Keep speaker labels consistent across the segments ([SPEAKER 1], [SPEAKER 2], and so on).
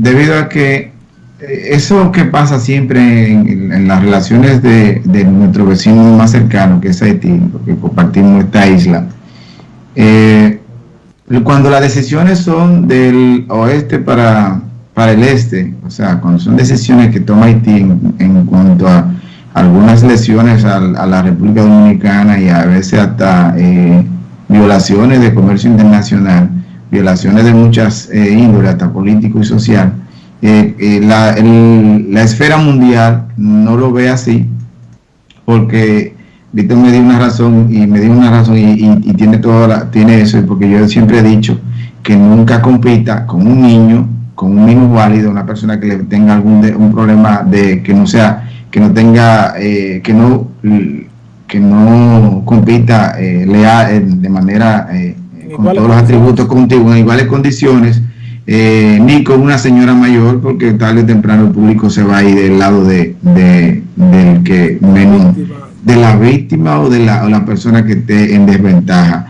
[SPEAKER 1] debido a que eh, eso que pasa siempre en, las relaciones de, nuestro vecino más cercano, que es Haití, porque compartimos esta isla, eh, cuando las decisiones son del oeste para, para el este, o sea, cuando son decisiones que toma Haití en, cuanto a algunas lesiones a, la República Dominicana y a veces hasta eh, violaciones de comercio internacional, violaciones de muchas índoles, hasta político y social, eh, eh, la, la, esfera mundial no lo ve así, porque Víctor me dio una razón y me dio una razón y, tiene toda tiene eso, porque yo siempre he dicho que nunca compita con un niño, con un niño válido, una persona que le tenga algún un problema de que no sea, que no tenga, eh, que no que no compita leal, de manera con todos los atributos contigo en iguales condiciones eh, ni con una señora mayor, porque tarde o temprano el público se va a ir del lado de, del que menos, de la víctima o de la, la, persona que esté en desventaja.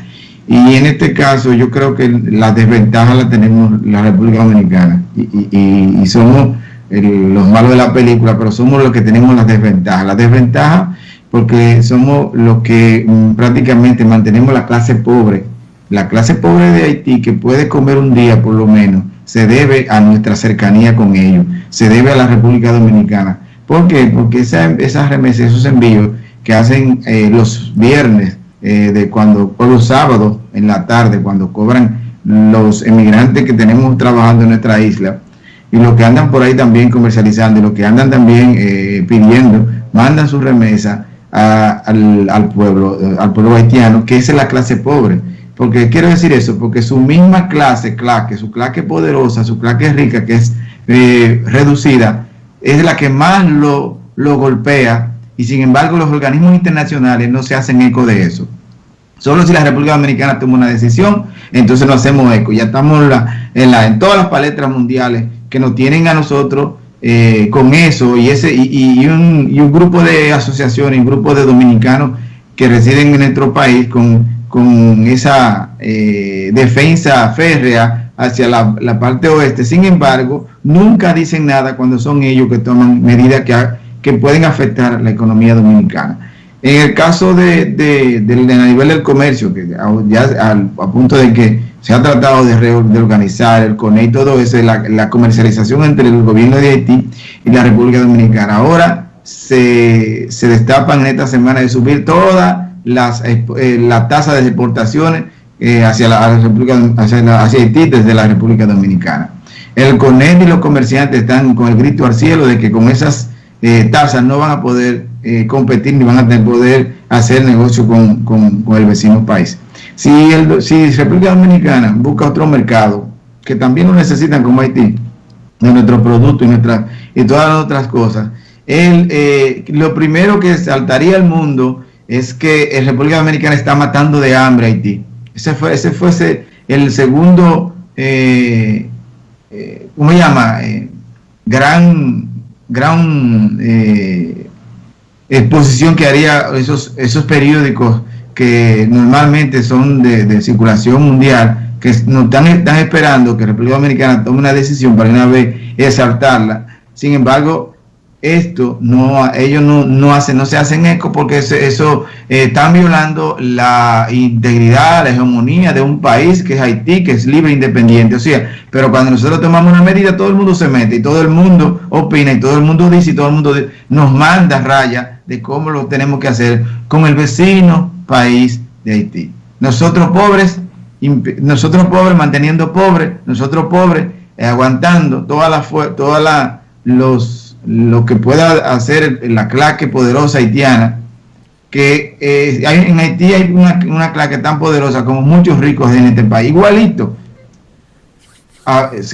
[SPEAKER 1] Y en este caso yo creo que la desventaja la tenemos la República Dominicana y, somos los malos de la película, pero somos los que tenemos las desventajas. La desventaja porque somos los que mm, prácticamente mantenemos la clase pobre la clase pobre de Haití que puede comer un día por lo menos, se debe a nuestra cercanía con ellos, se debe a la República Dominicana. ¿Por qué? Porque esas remesas, esos envíos que hacen eh, los viernes, eh, de cuando, o los sábados en la tarde, cuando cobran los emigrantes que tenemos trabajando en nuestra isla, y los que andan por ahí también comercializando, y los que andan también eh, pidiendo, mandan su remesa al, al, pueblo, al pueblo haitiano, que es la clase pobre porque quiero decir eso, porque su misma clase, claque, su clase poderosa, su clase rica, que es eh, reducida, es la que más lo, lo golpea y sin embargo los organismos internacionales no se hacen eco de eso. Solo si la República Dominicana toma una decisión, entonces no hacemos eco. Ya estamos en, la, en todas las paletas mundiales que nos tienen a nosotros eh, con eso y, ese, y, un, y un grupo de asociaciones, un grupo de dominicanos que residen en nuestro país con con esa eh, defensa férrea hacia la, parte oeste. Sin embargo, nunca dicen nada cuando son ellos que toman medidas que, que pueden afectar la economía dominicana. En el caso de, de, nivel del comercio, que ya a, punto de que se ha tratado de, reorganizar el CONE y todo eso, la, la comercialización entre el gobierno de Haití y la República Dominicana. Ahora se, se destapan en esta semana de subir toda las, eh, la de exportaciones eh, hacia, la, República, hacia, Haití desde la República Dominicana. El CONED y los comerciantes están con el grito al cielo de que con esas eh, tasas no van a poder competir ni van a poder hacer negocio con, con, el vecino país. Si, el, si República Dominicana busca otro mercado, que también lo necesitan como Haití, de nuestros productos y, nuestra, y todas las otras cosas, el, lo primero que saltaría al mundo es que la República Dominicana está matando de hambre a Haití. Ese fue, ese el segundo, eh, eh, ¿cómo se llama? Eh, gran, gran exposición que haría esos, esos periódicos que normalmente son de, circulación mundial, que nos están, están esperando que República Dominicana tome una decisión para una vez exaltarla. Sin embargo, esto no ellos no, no hacen no se hacen eco porque eso, eso eh, están violando la integridad la hegemonía de un país que es Haití que es libre e independiente. O sea pero cuando nosotros tomamos una medida todo el mundo se mete y todo el mundo opina y todo el mundo dice y todo el mundo nos manda raya de cómo lo tenemos que hacer con el vecino país de Haití. Nosotros pobres nosotros pobres manteniendo pobres nosotros pobres eh, aguantando toda la toda la los lo que pueda hacer la claque poderosa haitiana, que eh, en Haití hay una, una, claque tan poderosa como muchos ricos en este país, igualito,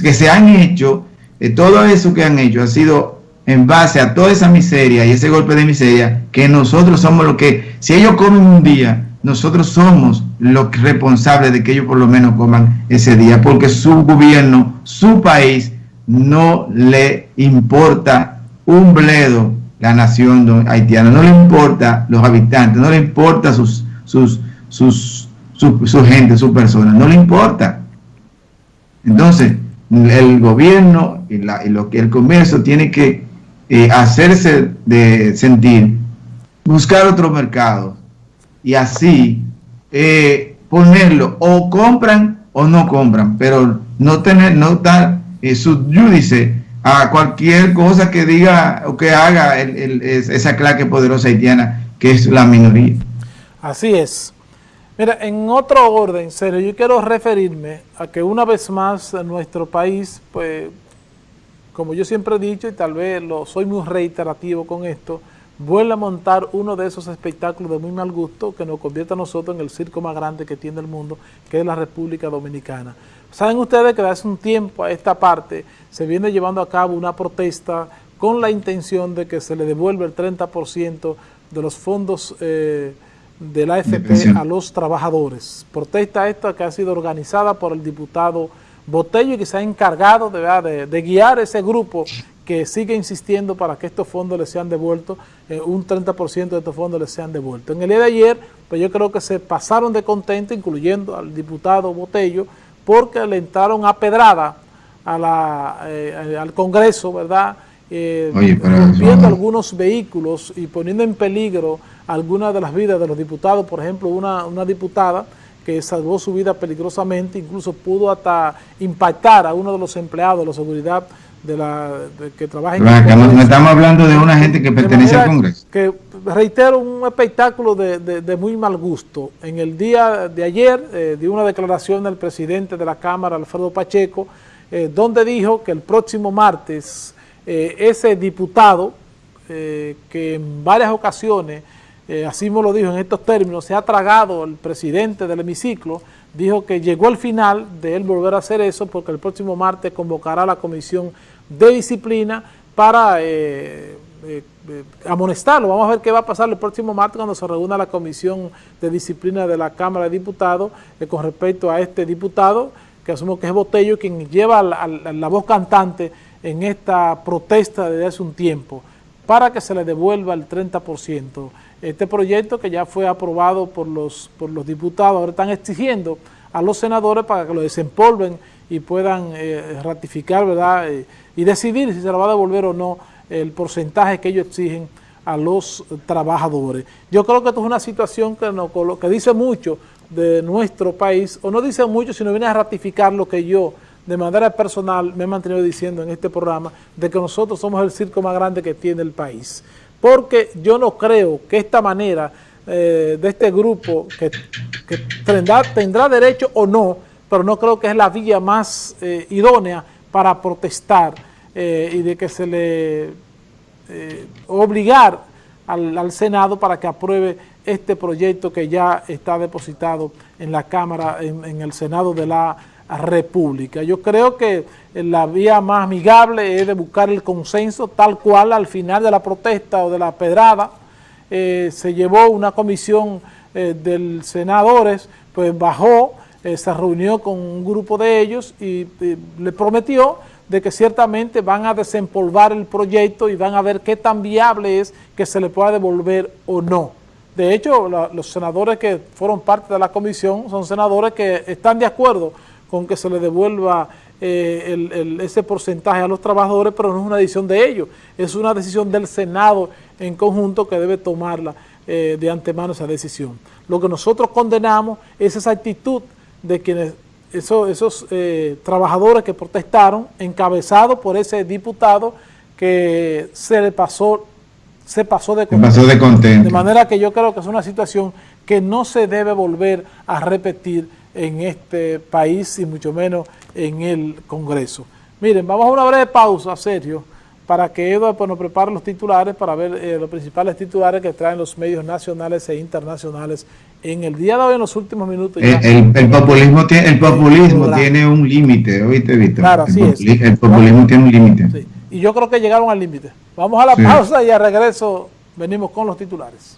[SPEAKER 1] que se han hecho, eh, todo eso que han hecho ha sido en base a toda esa miseria y ese golpe de miseria, que nosotros somos los que, si ellos comen un día, nosotros somos los responsables de que ellos por lo menos coman ese día, porque su gobierno, su país, no le importa un bledo la nación haitiana, no le importa los habitantes, no le importa sus, sus, sus, su, gente, sus personas, no le importa. Entonces, el gobierno y, lo que el comercio tiene que eh, hacerse de sentir, buscar otro mercado y así eh, ponerlo, o compran o no compran, pero no tener, no estar eh, subyúdice a cualquier cosa que diga o que haga esa claque poderosa haitiana, que es la minoría.
[SPEAKER 2] Así es. Mira, en otro orden, serio, yo quiero referirme a que una vez más nuestro país, pues, como yo siempre he dicho, y tal vez lo soy muy reiterativo con esto, vuelve a montar uno de esos espectáculos de muy mal gusto que nos convierte a nosotros en el circo más grande que tiene el mundo, que es la República Dominicana. Saben ustedes que hace un tiempo a esta parte se viene llevando a cabo una protesta con la intención de que se le devuelva el 30% de los fondos eh, de la AFP a los trabajadores. Protesta esta que ha sido organizada por el diputado Botello y que se ha encargado de, de guiar ese grupo que sigue insistiendo para que estos fondos les sean devueltos, eh, un 30% de estos fondos les sean devueltos. En el día de ayer, pues yo creo que se pasaron de contento, incluyendo al diputado Botello, porque le entraron a pedrada a la, eh, al Congreso, ¿verdad?, eh, rompiendo algunos vehículos y poniendo en peligro algunas de las vidas de los diputados, por ejemplo, una, una diputada que salvó su vida peligrosamente, incluso pudo hasta impactar a uno de los empleados de la seguridad de la que trabaja en
[SPEAKER 1] no, estamos hablando de una gente que pertenece al Congreso.
[SPEAKER 2] Que reitero, un espectáculo de, muy mal gusto. En el día de ayer eh, dio una declaración del presidente de la Cámara, Alfredo Pacheco, eh, donde dijo que el próximo martes eh, ese diputado, que en varias ocasiones, así me lo dijo en estos términos, se ha tragado el presidente del hemiciclo, dijo que llegó el final de él volver a hacer eso porque el próximo martes convocará la comisión de disciplina para eh, eh, eh, amonestarlo. Vamos a ver qué va a pasar el próximo martes cuando se reúna la comisión de disciplina de la Cámara de Diputados con respecto a este diputado, que asumo que es Botello, quien lleva la, voz cantante en esta protesta desde hace un tiempo, para que se le devuelva el 30%. Este proyecto que ya fue aprobado por los, por los diputados, ahora están exigiendo a los senadores para que lo desempolven y puedan ratificar, ¿verdad?, y decidir si se le va a devolver o no el porcentaje que ellos exigen a los trabajadores. Yo creo que esto es una situación que, no, que dice mucho de nuestro país, o no dice mucho, sino viene a ratificar lo que yo, de manera personal, me he mantenido diciendo en este programa, de que nosotros somos el circo más grande que tiene el país. Porque yo no creo que esta manera eh, de este grupo, que, tendrá, tendrá, derecho o no, pero no creo que es la vía más eh, idónea para protestar eh, y de que se le obligar al, Senado para que apruebe este proyecto que ya está depositado en la Cámara, en, el Senado de la República. Yo creo que la vía más amigable es de buscar el consenso tal cual al final de la protesta o de la pedrada eh, se llevó una comisión del senadores, pues bajó, se reunió con un grupo de ellos y le prometió de que ciertamente van a desempolvar el proyecto y van a ver qué tan viable es que se le pueda devolver o no. De hecho, los senadores que fueron parte de la comisión son senadores que están de acuerdo con que se le devuelva eh, ese porcentaje a los trabajadores, pero no es una decisión de ellos, es una decisión del Senado en conjunto que debe tomarla eh, de antemano esa decisión. Lo que nosotros condenamos es esa actitud de quienes esos eh, trabajadores que protestaron, encabezados por ese diputado que se le pasó, se pasó de
[SPEAKER 1] contento.
[SPEAKER 2] De manera que yo creo que es una situación que no se debe volver a repetir en este país y mucho menos en el Congreso. Miren, vamos a una breve pausa, Sergio, para que Eduardo pues, nos prepare los titulares para ver eh, los principales titulares que traen los medios nacionales e internacionales en el día de hoy, en los últimos minutos.
[SPEAKER 1] el, populismo, tiene, el populismo tiene un límite, ¿oíste, Víctor?
[SPEAKER 2] Claro, así
[SPEAKER 1] el, es. el populismo tiene un límite.
[SPEAKER 2] Y yo creo que llegaron al límite. Vamos a la pausa y a regreso venimos con los titulares.